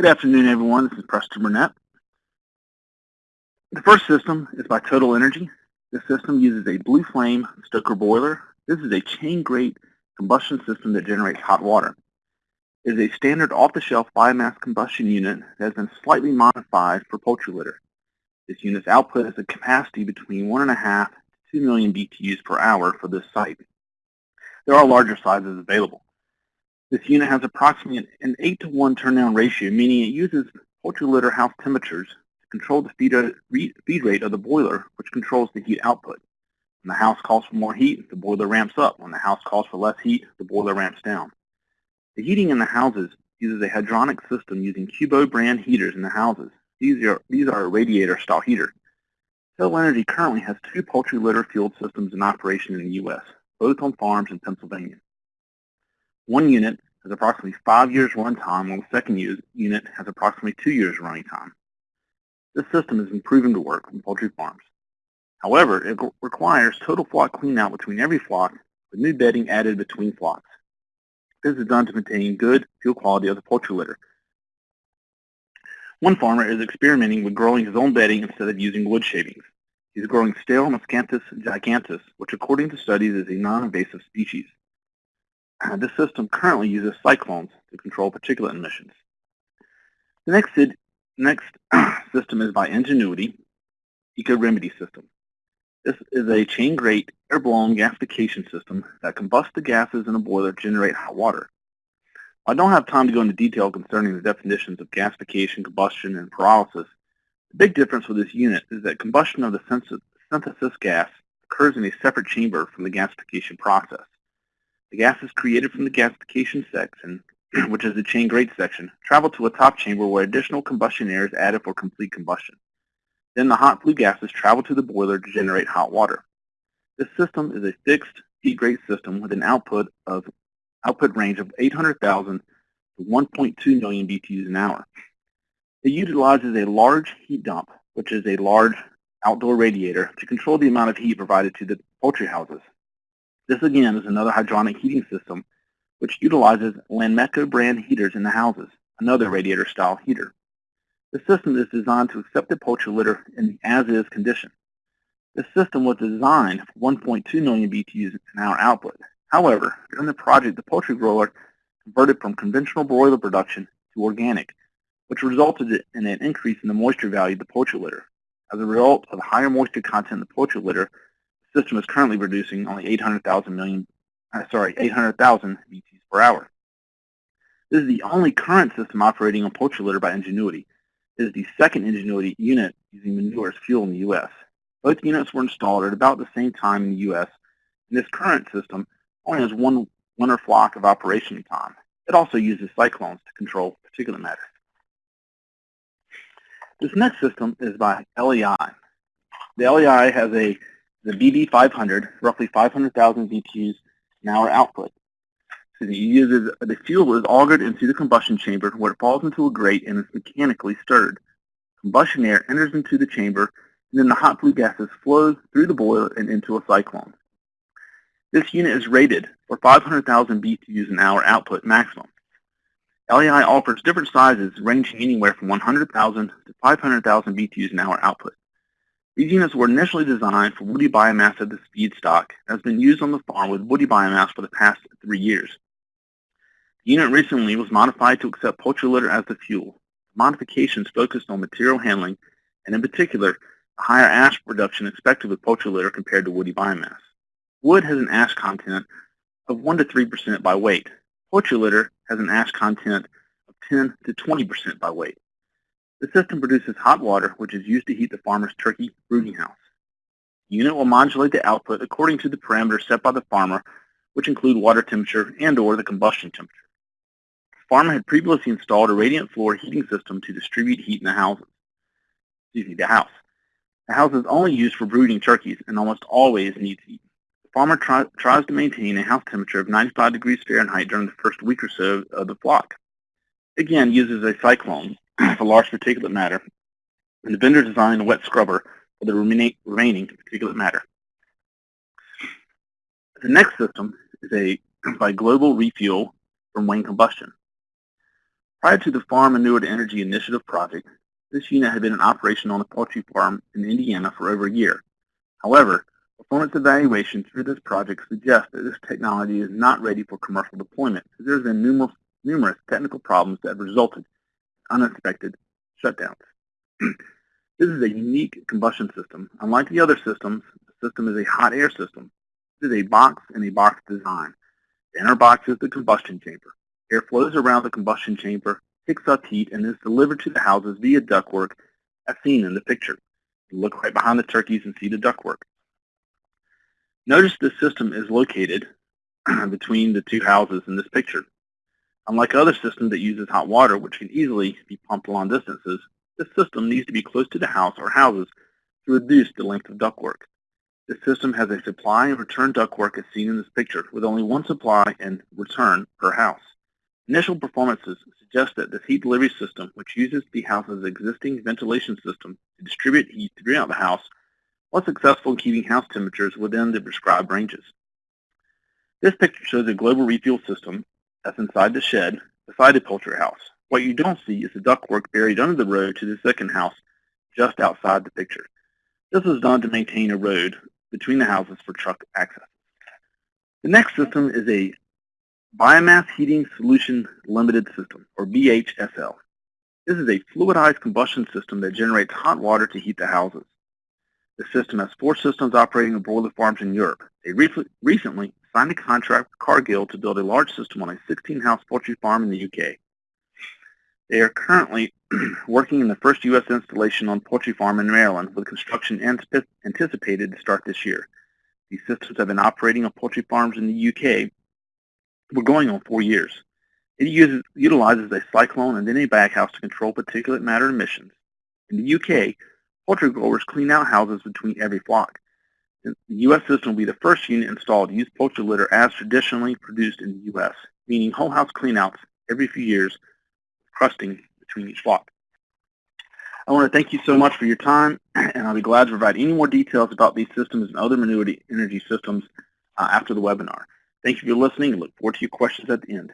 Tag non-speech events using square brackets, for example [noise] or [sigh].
Good afternoon, everyone. This is Preston Burnett. The first system is by Total Energy. This system uses a Blue Flame Stoker boiler. This is a chain grate combustion system that generates hot water. It is a standard off-the-shelf biomass combustion unit that has been slightly modified for poultry litter. This unit's output has a capacity between 1.5 to 2 million BTUs per hour for this site. There are larger sizes available. This unit has approximately an 8 to 1 turn-down ratio, meaning it uses poultry litter house temperatures to control the feed, feed uh, rate of the boiler, which controls the heat output. When the house calls for more heat, the boiler ramps up. When the house calls for less heat, the boiler ramps down. The heating in the houses uses a hydronic system using Cubo brand heaters in the houses. These are, these are a radiator-style heater. Total Energy currently has two poultry litter fueled systems in operation in the U.S., both on farms in Pennsylvania. One unit has approximately five years runtime, while the second unit has approximately two years running time. This system has been proven to work on poultry farms. However, it requires total flock cleanout between every flock with new bedding added between flocks. This is done to maintain good fuel quality of the poultry litter. One farmer is experimenting with growing his own bedding instead of using wood shavings. He's growing stale Miscanthus giganteus, which according to studies is a non-invasive species. Uh, this system currently uses cyclones to control particulate emissions. The next, next [clears throat] system is by Ingenuity Eco Remedy System. This is a chain grate air-blown gasification system that combusts the gases in a boiler to generate hot water. I don't have time to go into detail concerning the definitions of gasification, combustion, and pyrolysis. The big difference with this unit is that combustion of the synthesis gas occurs in a separate chamber from the gasification process. The gases created from the gasification section, [clears throat] which is the chain grate section, travel to a top chamber where additional combustion air is added for complete combustion. Then the hot flue gases travel to the boiler to generate hot water. This system is a fixed feed rate system with an output of output range of 800,000 to 1.2 million BTUs an hour. It utilizes a large heat dump, which is a large outdoor radiator, to control the amount of heat provided to the poultry houses. This again is another hydronic heating system which utilizes Lanmeco brand heaters in the houses, another radiator style heater. The system is designed to accept the poultry litter in the as-is condition. This system was designed for 1.2 million BTUs an hour output. However, during the project, the poultry grower converted from conventional broiler production to organic, which resulted in an increase in the moisture value of the poultry litter. As a result of the higher moisture content in the poultry litter, system is currently producing only 800,000 million, uh, sorry, 800,000 BTUs per hour. This is the only current system operating on poultry litter by Ingenuity. It is the second Ingenuity unit using manure as fuel in the U.S. Both units were installed at about the same time in the U.S., and this current system only has one winter flock of operation time. It also uses cyclones to control particulate matter. This next system is by LEI. The LEI has a the BB500, roughly 500,000 BTUs an hour output. So the, uses, the fuel is augered into the combustion chamber where it falls into a grate and is mechanically stirred. Combustion air enters into the chamber and then the hot flue gases flow through the boiler and into a cyclone. This unit is rated for 500,000 BTUs an hour output maximum. LEI offers different sizes ranging anywhere from 100,000 to 500,000 BTUs an hour output. These units were initially designed for woody biomass as the feedstock and has been used on the farm with woody biomass for the past three years. The unit recently was modified to accept poultry litter as the fuel. Modifications focused on material handling and in particular, higher ash production expected with poultry litter compared to woody biomass. Wood has an ash content of 1 to 3% by weight. Poultry litter has an ash content of 10 to 20% by weight. The system produces hot water, which is used to heat the farmer's turkey brooding house. The unit will modulate the output according to the parameters set by the farmer, which include water temperature and or the combustion temperature. The farmer had previously installed a radiant floor heating system to distribute heat in the houses. Excuse me, the house. The house is only used for brooding turkeys and almost always needs heat. The farmer try, tries to maintain a house temperature of 95 degrees Fahrenheit during the first week or so of the flock. Again, uses a cyclone for large particulate matter, and the vendor designed a wet scrubber for the remaining particulate matter. The next system is a by Global Refuel from Wayne Combustion. Prior to the Farm Manure to Energy Initiative project, this unit had been in operation on a poultry farm in Indiana for over a year. However, performance evaluation through this project suggests that this technology is not ready for commercial deployment because there have been numerous, numerous technical problems that have resulted unexpected shutdowns. [clears throat] this is a unique combustion system. Unlike the other systems, the system is a hot air system. This is a box and a box design. The inner box is the combustion chamber. Air flows around the combustion chamber, picks up heat, and is delivered to the houses via ductwork as seen in the picture. Look right behind the turkeys and see the ductwork. Notice the system is located [clears throat] between the two houses in this picture. Unlike other systems that uses hot water, which can easily be pumped long distances, this system needs to be close to the house or houses to reduce the length of ductwork. This system has a supply and return ductwork as seen in this picture, with only one supply and return per house. Initial performances suggest that this heat delivery system, which uses the house's existing ventilation system to distribute heat throughout the house, was successful in keeping house temperatures within the prescribed ranges. This picture shows a global refuel system that's inside the shed beside the poultry house. What you don't see is the ductwork buried under the road to the second house just outside the picture. This was done to maintain a road between the houses for truck access. The next system is a Biomass Heating Solution Limited System, or BHSL. This is a fluidized combustion system that generates hot water to heat the houses. The system has four systems operating in broiler farms in Europe. They re recently signed a contract with Cargill to build a large system on a 16-house poultry farm in the UK. They are currently [clears throat] working in the first U.S. installation on poultry farm in Maryland, with construction anticipated to start this year. These systems have been operating on poultry farms in the UK we're going on four years. It uses, utilizes a cyclone and then a baghouse to control particulate matter emissions. In the UK, poultry growers clean out houses between every flock. The U.S. system will be the first unit installed to use poultry litter as traditionally produced in the U.S., meaning whole house cleanouts every few years, crusting between each flock. I want to thank you so much for your time, [clears throat] and I'll be glad to provide any more details about these systems and other manure energy systems uh, after the webinar. Thank you for listening and look forward to your questions at the end.